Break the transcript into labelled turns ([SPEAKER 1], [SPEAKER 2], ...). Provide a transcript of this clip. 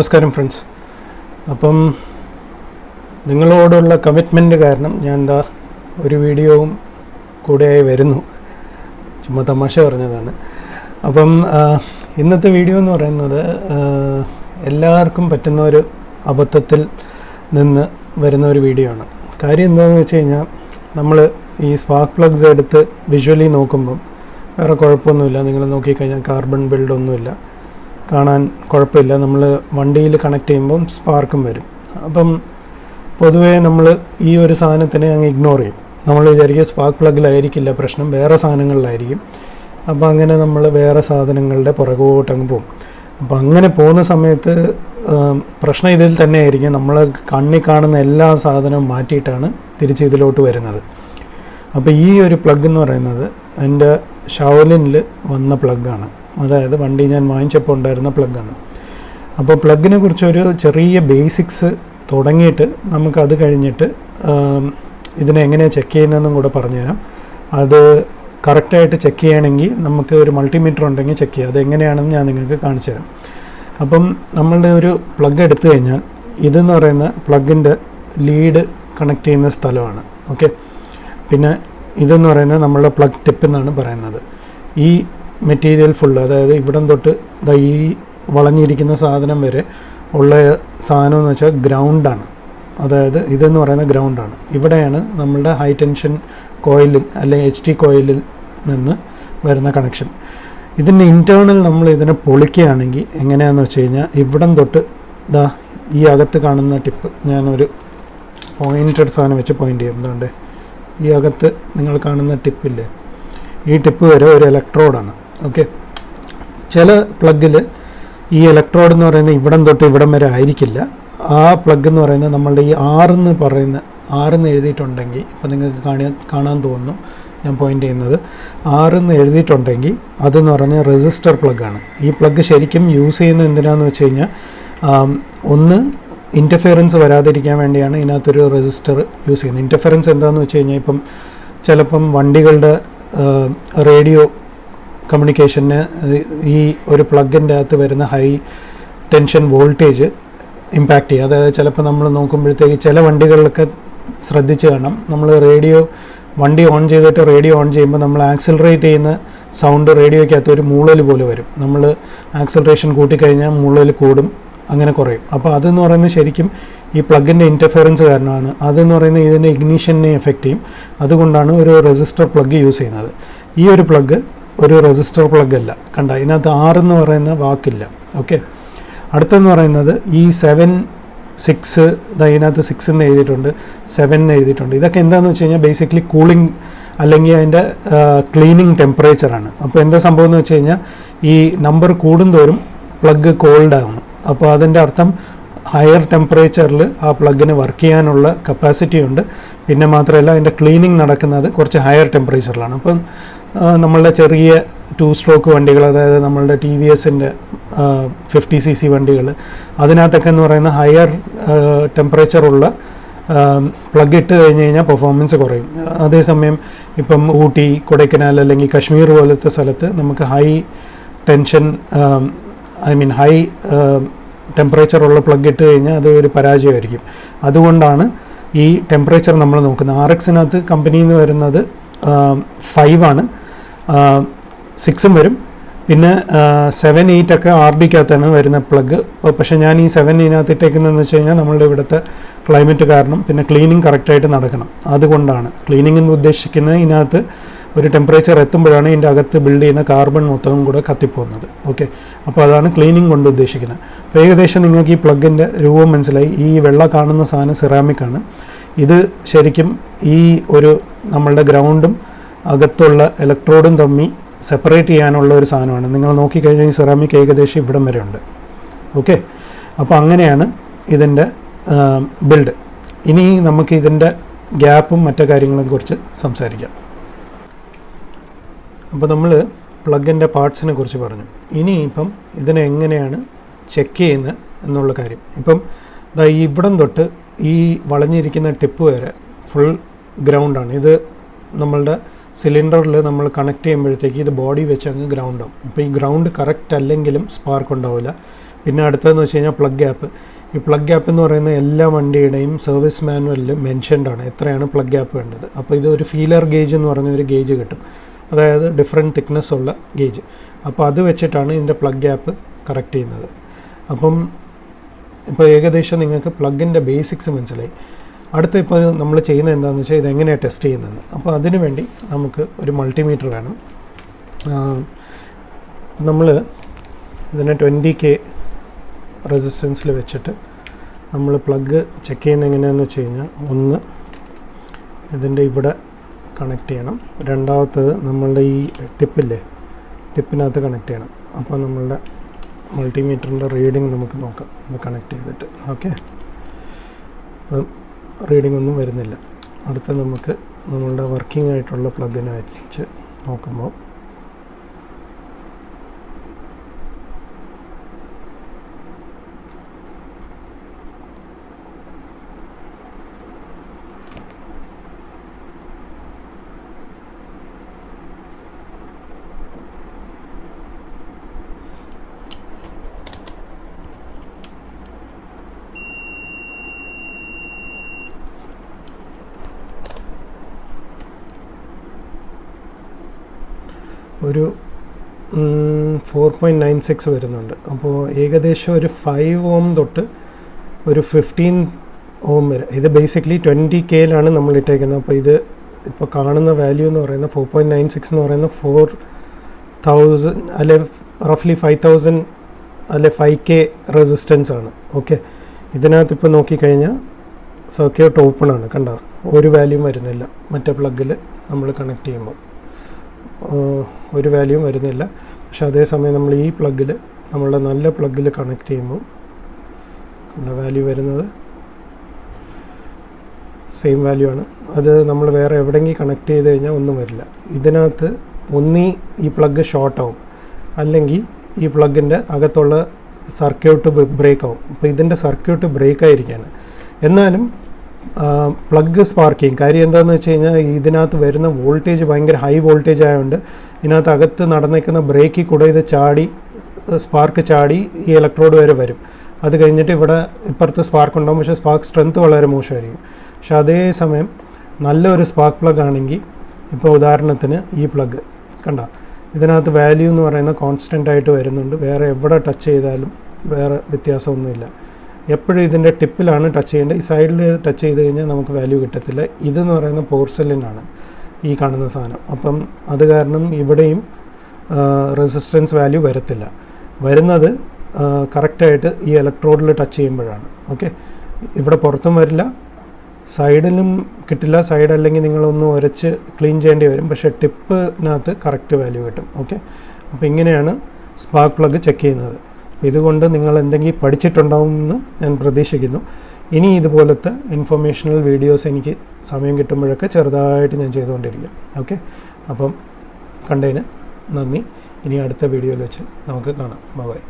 [SPEAKER 1] നമസ്കാരം ഫ്രണ്ട്സ് അപ്പം നിങ്ങളോടുള്ള കമ്മിറ്റ്മെന്റ് കാരണം ഞാൻ എന്താ ഒരു വീഡിയോവും കൂടെയായി വരുന്നു. ചുമ്മാ തമാശ പറഞ്ഞതാണ്. അപ്പം ഇന്നത്തെ വീഡിയോ എന്ന് പറയുന്നത് എല്ലാവർക്കും പറ്റുന്ന ഒരു അബദ്ധത്തിൽ നിന്ന് വരുന്ന ഒരു വീഡിയോ ആണ്. കാര്യം എന്താണെന്ന് വെച്ച് കഴിഞ്ഞാൽ നമ്മൾ ഈ സ്പാർക്ക് പ്ലഗ്സ് എടുത്ത് വിഷ്വലി നോക്കുമ്പം വേറെ കുഴപ്പമൊന്നുമില്ല. നിങ്ങൾ നോക്കിക്കഴിഞ്ഞാൽ കാർബൺ ബിൽഡൊന്നുമില്ല കാണാൻ കുഴപ്പമില്ല. നമ്മൾ വണ്ടിയിൽ കണക്ട് ചെയ്യുമ്പം സ്പാർക്കും വരും. അപ്പം പൊതുവേ നമ്മൾ ഈ ഒരു സാധനത്തിനെ അങ്ങ് ഇഗ്നോർ ചെയ്യും. നമ്മൾ വിചാരിക്കുക സ്പാർക്ക് പ്ലഗിലായിരിക്കില്ല പ്രശ്നം വേറെ സാധനങ്ങളിലായിരിക്കും. അപ്പം അങ്ങനെ നമ്മൾ വേറെ സാധനങ്ങളുടെ പുറകോട്ട് അങ്ങ് പോകും. അപ്പം അങ്ങനെ പോകുന്ന സമയത്ത് പ്രശ്നം ഇതിൽ തന്നെ ആയിരിക്കും നമ്മൾ കണ്ണി കാണുന്ന എല്ലാ സാധനവും മാറ്റിയിട്ടാണ് തിരിച്ച് ഇതിലോട്ട് വരുന്നത്. അപ്പോൾ ഈ ഒരു പ്ലഗ് എന്ന് പറയുന്നത് എന്റെ ഷവലിനിൽ വന്ന പ്ലഗാണ് അതായത് വണ്ടി ഞാൻ വാങ്ങിച്ചപ്പോൾ ഉണ്ടായിരുന്ന പ്ലഗാണ് അപ്പോൾ പ്ലഗിനെ കുറിച്ചൊരു ചെറിയ ബേസിക്സ് തുടങ്ങിയിട്ട് നമുക്കത് കഴിഞ്ഞിട്ട് ഇതിനെ എങ്ങനെയാണ് ചെക്ക് ചെയ്യുന്നതെന്നും കൂടെ പറഞ്ഞുതരാം. അത് കറക്റ്റായിട്ട് ചെക്ക് ചെയ്യണമെങ്കിൽ നമുക്ക് ഒരു മൾട്ടിമീറ്റർ ഉണ്ടെങ്കിൽ ചെക്ക് ചെയ്യാം. അതെങ്ങനെയാണെന്ന് ഞാൻ നിങ്ങൾക്ക് കാണിച്ചു തരാം അപ്പം നമ്മളുടെ ഒരു പ്ലഗ് എടുത്തു കഴിഞ്ഞാൽ ഇതെന്ന് പറയുന്ന പ്ലഗിന്റെ ലീഡ് കണക്ട് ചെയ്യുന്ന സ്ഥലമാണ്. ഓക്കെ പിന്നെ ഇതെന്ന് പറയുന്നത് നമ്മളുടെ പ്ലഗ് ടിപ്പ് എന്നാണ് പറയുന്നത്. ഈ മെറ്റീരിയൽ ഫുള്ള് അതായത് ഇവിടം തൊട്ട് ദാ ഈ വളഞ്ഞിരിക്കുന്ന സാധനം വരെ ഉള്ള സാധനം എന്ന് വെച്ചാൽ ഗ്രൗണ്ടാണ് അതായത് ഇതെന്ന് പറയുന്ന ഗ്രൗണ്ടാണ് ഇവിടെയാണ് നമ്മളുടെ ഹൈ ടെൻഷൻ കോയിലിൽ അല്ലെങ്കിൽ എച്ച് ടി കോയിലിൽ നിന്ന് വരുന്ന കണക്ഷൻ ഇതിന്റെ ഇന്റേർണൽ നമ്മൾ ഇതിനെ പൊളിക്കുകയാണെങ്കിൽ എങ്ങനെയാണെന്ന് വെച്ച് കഴിഞ്ഞാൽ ഇവിടം തൊട്ട് ദാ ഈ അകത്ത് കാണുന്ന ടിപ്പ് ഞാനൊരു പോയിന്റഡ് സാധനം വെച്ച് പോയിന്റ് ചെയ്യും. എന്താണ്ട് ഈ അകത്ത് നിങ്ങൾ കാണുന്ന ടിപ്പില്ലേ ഈ ടിപ്പ് വരെ ഒരു ഇലക്ട്രോഡാണ് ഓക്കെ ചില പ്ലഗിൽ ഈ ഇലക്ട്രോഡ് എന്ന് പറയുന്നത് ഇവിടം തൊട്ട് ഇവിടം വരെ ആയിരിക്കില്ല. ആ പ്ലഗ് എന്ന് പറയുന്നത് നമ്മളുടെ ഈ ആറെന്ന് പറയുന്ന ആറെന്ന് എഴുതിയിട്ടുണ്ടെങ്കിൽ ഇപ്പം നിങ്ങൾക്ക് കാണാൻ കാണാൻ തോന്നുന്നു ഞാൻ പോയിന്റ് ചെയ്യുന്നത്. ആറെന്ന് എഴുതിയിട്ടുണ്ടെങ്കിൽ അതെന്ന് പറഞ്ഞാൽ റെസിസ്റ്റർ പ്ലഗാണ് ഈ പ്ലഗ് ശരിക്കും യൂസ് ചെയ്യുന്നത് എന്തിനാന്ന് വെച്ച് കഴിഞ്ഞാൽ ഒന്ന് ഇന്റർഫിയറൻസ് വരാതിരിക്കാൻ വേണ്ടിയാണ് ഇതിനകത്തൊരു റെസിസ്റ്റർ യൂസ് ചെയ്യുന്നത്. ഇന്റർഫിയറൻസ് എന്താണെന്ന് വെച്ച് കഴിഞ്ഞാൽ ഇപ്പം ചിലപ്പം വണ്ടികളുടെ റേഡിയോ കമ്മ്യൂണിക്കേഷന് ഈ ഒരു പ്ലഗിന്റെ അകത്ത് വരുന്ന ഹൈ ടെൻഷൻ വോൾട്ടേജ് ഇമ്പാക്റ്റ് ചെയ്യും അതായത് ചിലപ്പോൾ നമ്മൾ നോക്കുമ്പോഴത്തേക്ക് ചില വണ്ടികളിലൊക്കെ ശ്രദ്ധിച്ച് കാണാം നമ്മൾ റേഡിയോ വണ്ടി ഓൺ ചെയ്തിട്ട് റേഡിയോ ഓൺ ചെയ്യുമ്പോൾ നമ്മൾ ആക്സിലറേറ്റ് ചെയ്യുന്ന സൗണ്ട് റേഡിയോയ്ക്കകത്ത് ഒരു മൂളൽ പോലെ വരും. നമ്മൾ ആക്സിലറേഷൻ കൂട്ടിക്കഴിഞ്ഞാൽ മൂളൽ കൂടും അങ്ങനെ കുറയും. അപ്പോൾ അതെന്ന് പറയുന്നത് ശരിക്കും ഈ പ്ലഗിന്റെ ഇന്റർഫിയറൻസ് കാരണമാണ്. അതെന്ന് പറയുന്നത് ഇതിന്റെ ഇഗ്നീഷനെ എഫക്റ്റ് ചെയ്യും. അതുകൊണ്ടാണ് ഒരു റെസിസ്റ്റർ പ്ലഗ് യൂസ് ചെയ്യുന്നത്. ഈ ഒരു പ്ലഗ് ഒരു റെസിസ്റ്റർ പ്ലഗ് അല്ല. കണ്ട ഇതിനകത്ത് എന്ന് പറയുന്ന വാക്കില്ല. ഓക്കെ അടുത്തെന്ന് പറയുന്നത് ഈ സെവൻ സിക്സ് ഇതിനകത്ത് സിക്സ് എന്ന് എഴുതിയിട്ടുണ്ട്. സെവൻ എന്ന് എഴുതിയിട്ടുണ്ട്. ഇതൊക്കെ എന്താണെന്ന് വെച്ച് കഴിഞ്ഞാൽ ബേസിക്കലി കൂളിംഗ് അല്ലെങ്കിൽ അതിന്റെ ക്ലീനിങ് ടെമ്പറേച്ചറാണ് അപ്പോൾ എന്താ സംഭവം എന്ന് വെച്ച് കഴിഞ്ഞാൽ ഈ നമ്പർ കൂടുന്തോറും പ്ലഗ് കോൾഡ് ആവണം അപ്പോൾ അതിന്റെ അർത്ഥം ഹയർ ടെമ്പറേച്ചറിൽ ആ പ്ലഗിന് വർക്ക് ചെയ്യാനുള്ള കപ്പാസിറ്റി ഉണ്ട്. പിന്നെ മാത്രമല്ല അതിന്റെ ക്ലീനിങ് നടക്കുന്നത് കുറച്ച് ഹയർ ടെമ്പറേച്ചറിലാണ് അപ്പം നമ്മളുടെ ചെറിയ ടു സ്ട്രോക്ക് വണ്ടികൾ അതായത് നമ്മളുടെ ടി വി എസിന്റെ ഫിഫ്റ്റി സി സി വണ്ടികൾ. അതിനകത്തൊക്കെ എന്ന് പറയുന്ന ഹയർ ടെമ്പറേച്ചറുള്ള പ്ലഗ് ഇട്ട് കഴിഞ്ഞ് കഴിഞ്ഞാൽ പെർഫോമൻസ് കുറയും. അതേസമയം ഇപ്പം ഊട്ടി കൊടൈക്കനാൽ അല്ലെങ്കിൽ കശ്മീർ പോലത്തെ സ്ഥലത്ത് നമുക്ക് high tension I mean high ടെമ്പറേച്ചറുള്ള plug ഇട്ട് കഴിഞ്ഞാൽ അത് ഒരു പരാജയമായിരിക്കും. അതുകൊണ്ടാണ് ഈ ടെമ്പറേച്ചർ നമ്മൾ നോക്കുന്നത്. ആർ എക്സിനകത്ത് കമ്പനിയിൽ നിന്ന് വരുന്നത് ഫൈവ് ആണ്. സിക്സും വരും. പിന്നെ സെവൻ എയ്റ്റ് ഒക്കെ ആർ ഡിക്കകത്താണ് വരുന്ന പ്ലഗ് പക്ഷേ ഞാൻ ഈ സെവൻ ഇതിനകത്ത് ഇട്ടേക്കുന്നതെന്ന് വെച്ച് കഴിഞ്ഞാൽ നമ്മളുടെ ഇവിടുത്തെ ക്ലൈമറ്റ് കാരണം പിന്നെ ക്ലീനിങ് കറക്റ്റായിട്ട് നടക്കണം. അതുകൊണ്ടാണ്. ക്ലീനിങ് എന്ന് ഉദ്ദേശിക്കുന്നത് ഇതിനകത്ത് ഒരു ടെമ്പറേച്ചർ എത്തുമ്പോഴാണ് ഇതിന്റെ അകത്ത് ബിൽഡ് ചെയ്യുന്ന കാർബൺ മൊത്തവും കൂടെ കത്തിപ്പോകുന്നത്. ഓക്കെ അപ്പോൾ അതാണ് ക്ലീനിങ് കൊണ്ട് ഉദ്ദേശിക്കുന്നത്. അപ്പോൾ ഏകദേശം നിങ്ങൾക്ക് ഈ പ്ലഗിന്റെ രൂപം മനസ്സിലായി. ഈ വെള്ള കാണുന്ന സാധനം സിറാമിക് ആണ്. ഇത് ശരിക്കും ഈ ഒരു നമ്മളുടെ ഗ്രൗണ്ടും അകത്തുള്ള ഇലക്ട്രോഡും തമ്മിൽ സെപ്പറേറ്റ് ചെയ്യാനുള്ള ഒരു സാധനമാണ്. നിങ്ങൾ നോക്കിക്കഴിഞ്ഞാൽ ഈ സെറാമിക് ഏകദേശം ഇവിടം വരെ ഉണ്ട്. ഓക്കെ അപ്പോൾ അങ്ങനെയാണ് ഇതിന്റെ ബിൽഡ് ഇനി നമുക്ക് ഇതിന്റെ ഗ്യാപ്പും മറ്റു കാര്യങ്ങളെ കുറിച്ച് സംസാരിക്കാം. അപ്പോൾ നമ്മൾ പ്ലഗിന്റെ പാർട്സിനെ കുറിച്ച് പറഞ്ഞു. ഇനി ഇപ്പം ഇതിനെ എങ്ങനെയാണ് ചെക്ക് ചെയ്യുന്നത് എന്നുള്ള കാര്യം. ഇപ്പം ഇവിടം തൊട്ട് ഈ വളഞ്ഞിരിക്കുന്ന ടിപ്പ് വരെ ഫുൾ ഗ്രൗണ്ടാണ് ഇത് നമ്മളുടെ സിലിണ്ടറിൽ നമ്മൾ കണക്ട് ചെയ്യുമ്പോഴത്തേക്ക് ഇത് ബോഡി വെച്ച് അങ്ങ് ഗ്രൗണ്ട് ആവും. ഇപ്പോൾ ഈ ഗ്രൗണ്ട് കറക്റ്റ് അല്ലെങ്കിലും സ്പാർക്ക് ഉണ്ടാവില്ല പിന്നെ അടുത്തതെന്ന് വെച്ച് കഴിഞ്ഞാൽ പ്ലഗ് ഗ്യാപ്പ് ഈ പ്ലഗ് ഗ്യാപ്പ് എന്ന് പറയുന്ന എല്ലാ വണ്ടിയുടെയും സർവീസ് മാനുവലിൽ മെൻഷൻഡ് ആണ് എത്രയാണ് പ്ലഗ് ഗ്യാപ്പ് വേണ്ടത്. അപ്പോൾ ഇത് ഒരു ഫീലർ ഗേജ് എന്ന് പറഞ്ഞ ഒരു ഗേജ് കിട്ടും. അതായത് ഡിഫറെന്റ് തിക്നെസ് ഉള്ള ഗേജ് അപ്പോൾ അത് വെച്ചിട്ടാണ് ഇതിന്റെ പ്ലഗ് ഗ്യാപ്പ് കറക്റ്റ് ചെയ്യുന്നത്. അപ്പം ഇപ്പോൾ ഏകദേശം നിങ്ങൾക്ക് പ്ലഗിന്റെ ബേസിക്സ് മനസ്സിലായി. അടുത്ത ഇപ്പോൾ നമ്മൾ ചെയ്യുന്നത് എന്താണെന്ന് വെച്ചാൽ ഇതെങ്ങനെയാണ് ടെസ്റ്റ് ചെയ്യുന്നത്. അപ്പോൾ അതിനു വേണ്ടി നമുക്ക് ഒരു മൾട്ടിമീറ്റർ വേണം. നമ്മൾ ഇതിനെ ട്വന്റി കെ റെസിസ്റ്റൻസിൽ വെച്ചിട്ട് നമ്മൾ പ്ലഗ് ചെക്ക് ചെയ്യുന്നത് എങ്ങനെയാണെന്ന് വെച്ച് കഴിഞ്ഞാൽ ഒന്ന് ഇതിന്റെ ഇവിടെ കണക്ട് ചെയ്യണം. രണ്ടാമത്തത് നമ്മളുടെ ഈ ടിപ്പില്ലേ? ടിപ്പിനകത്ത് കണക്ട് ചെയ്യണം. അപ്പോൾ നമ്മളുടെ മൾട്ടിമീറ്ററിന്റെ റീഡിംഗ് നമുക്ക് നോക്കാം. ഇത് കണക്ട് ചെയ്തിട്ട്. ഓക്കെ അപ്പം റീഡിംഗ് ഒന്നും വരുന്നില്ല. അടുത്ത നമുക്ക് നമ്മളുടെ വർക്കിംഗ് ആയിട്ടുള്ള പ്ലഗിനെ വെച്ച് നോക്കുമ്പോൾ ഒരു ഫോർ പോയിന്റ് നയൻ സിക്സ് വരുന്നുണ്ട്. അപ്പോൾ ഏകദേശം ഒരു ഫൈവ് ഓം തൊട്ട് ഒരു ഫിഫ്റ്റീൻ ഓം വരെ. ഇത് ബേസിക്കലി ട്വന്റി കെയിലാണ് നമ്മൾ ഇട്ടേക്കുന്നത് അപ്പോൾ ഇത് ഇപ്പോൾ കാണുന്ന വാല്യൂ എന്ന് പറയുന്നത് ഫോർ പോയിന്റ് നയൻ സിക്സ് എന്ന് പറയുന്നത് ഫോർ തൗസൻഡ് അല്ലെ റഫ്ലി ഫൈവ് തൗസൻഡ് അല്ലെ ഫൈവ് കെ റെസിസ്റ്റൻസ് ആണ്. ഓക്കെ ഇതിനകത്ത് ഇപ്പോൾ നോക്കിക്കഴിഞ്ഞാൽ സർക്യൂട്ട് ഓപ്പൺ ആണ്. കണ്ടോ? ഒരു വാല്യൂ വരുന്നില്ല. മറ്റേ പ്ലഗിൽ നമ്മൾ കണക്ട് ചെയ്യുമ്പോൾ ഒരു വാല്യൂം വരുന്നില്ല. പക്ഷെ അതേസമയം നമ്മൾ ഈ പ്ലഗിൽ നമ്മളുടെ നല്ല പ്ലഗിൽ കണക്ട് ചെയ്യുമ്പോൾ നമ്മുടെ വാല്യൂ വരുന്നത് സെയിം വാല്യൂ ആണ്. അത് നമ്മൾ വേറെ എവിടെയെങ്കിലും കണക്ട് ചെയ്ത് കഴിഞ്ഞാൽ ഒന്നും വരില്ല. ഇതിനകത്ത് ഒന്നീ ഈ പ്ലഗ് ഷോർട്ട് ആവും. അല്ലെങ്കിൽ ഈ പ്ലഗിന്റെ അകത്തുള്ള സർക്യൂട്ട് ബ്രേക്ക് ആവും. അപ്പോൾ ഇതിന്റെ സർക്യൂട്ട് ബ്രേക്ക് ആയിരിക്കുകയാണ് എന്നാലും പ്ലഗ് സ്പാർക്കിങ് കാര്യം എന്താണെന്ന് വെച്ച് കഴിഞ്ഞാൽ ഇതിനകത്ത് വരുന്ന വോൾട്ടേജ് ഭയങ്കര ഹൈ വോൾട്ടേജ് ആയതുകൊണ്ട് ഇതിനകത്ത് അകത്ത് നടന്നേക്കുന്ന ബ്രേക്കിൽ കൂടെ ഇത് ചാടി സ്പാർക്ക് ചാടി ഈ ഇലക്ട്രോഡ് വരെ വരും. അത് കഴിഞ്ഞിട്ട് ഇവിടെ ഇപ്പുറത്ത് സ്പാർക്ക് ഉണ്ടാകും പക്ഷേ സ്പാർക്ക് സ്ട്രെങ്ത് വളരെ മോശമായിരിക്കും. പക്ഷെ അതേസമയം നല്ലൊരു സ്പാർക്ക് പ്ലഗ് ആണെങ്കിൽ ഇപ്പോൾ ഉദാഹരണത്തിന് ഈ പ്ലഗ് കണ്ട. ഇതിനകത്ത് വാല്യൂ എന്ന് പറയുന്ന കോൺസ്റ്റന്റ് ആയിട്ട് വരുന്നുണ്ട്. വേറെ എവിടെ ടച്ച് ചെയ്താലും വേറെ വ്യത്യാസമൊന്നുമില്ല. എപ്പോഴും ഇതിന്റെ ടിപ്പിലാണ് ടച്ച് ചെയ്യേണ്ടത്. ഈ സൈഡിൽ ടച്ച് ചെയ്ത് കഴിഞ്ഞാൽ നമുക്ക് വാല്യൂ കിട്ടത്തില്ല. ഇതെന്ന് പറയുന്ന പോർസലിനാണ് ഈ കാണുന്ന സാധനം. അപ്പം അത് കാരണം ഇവിടെയും റെസിസ്റ്റൻസ് വാല്യൂ വരത്തില്ല. വരുന്നത് കറക്റ്റായിട്ട് ഈ ഇലക്ട്രോഡിൽ ടച്ച് ചെയ്യുമ്പോഴാണ്. ഓക്കെ ഇവിടെ പുറത്തും വരില്ല. സൈഡിലും കിട്ടില്ല. സൈഡ് അല്ലെങ്കിൽ നിങ്ങളൊന്ന് ഉരച്ച് ക്ലീൻ ചെയ്യേണ്ടി വരും. പക്ഷേ ടിപ്പിനകത്ത് കറക്റ്റ് വാല്യൂ കിട്ടും. ഓക്കെ അപ്പോൾ ഇങ്ങനെയാണ് സ്പാർക്ക് പ്ലഗ് ചെക്ക് ചെയ്യുന്നത്. ഇതുകൊണ്ട് നിങ്ങൾ എന്തെങ്കിലും പഠിച്ചിട്ടുണ്ടാവുമെന്ന് ഞാൻ പ്രതീക്ഷിക്കുന്നു. ഇനി ഇതുപോലത്തെ ഇൻഫോർമേഷണൽ വീഡിയോസ് എനിക്ക് സമയം കിട്ടുമ്പോഴൊക്കെ ചെറുതായിട്ട് ഞാൻ ചെയ്തുകൊണ്ടിരിക്കും. ഓക്കെ അപ്പം കണ്ടതിന് നന്ദി. ഇനി അടുത്ത വീഡിയോയിൽ വെച്ച് നമുക്ക് കാണാം. ബൈ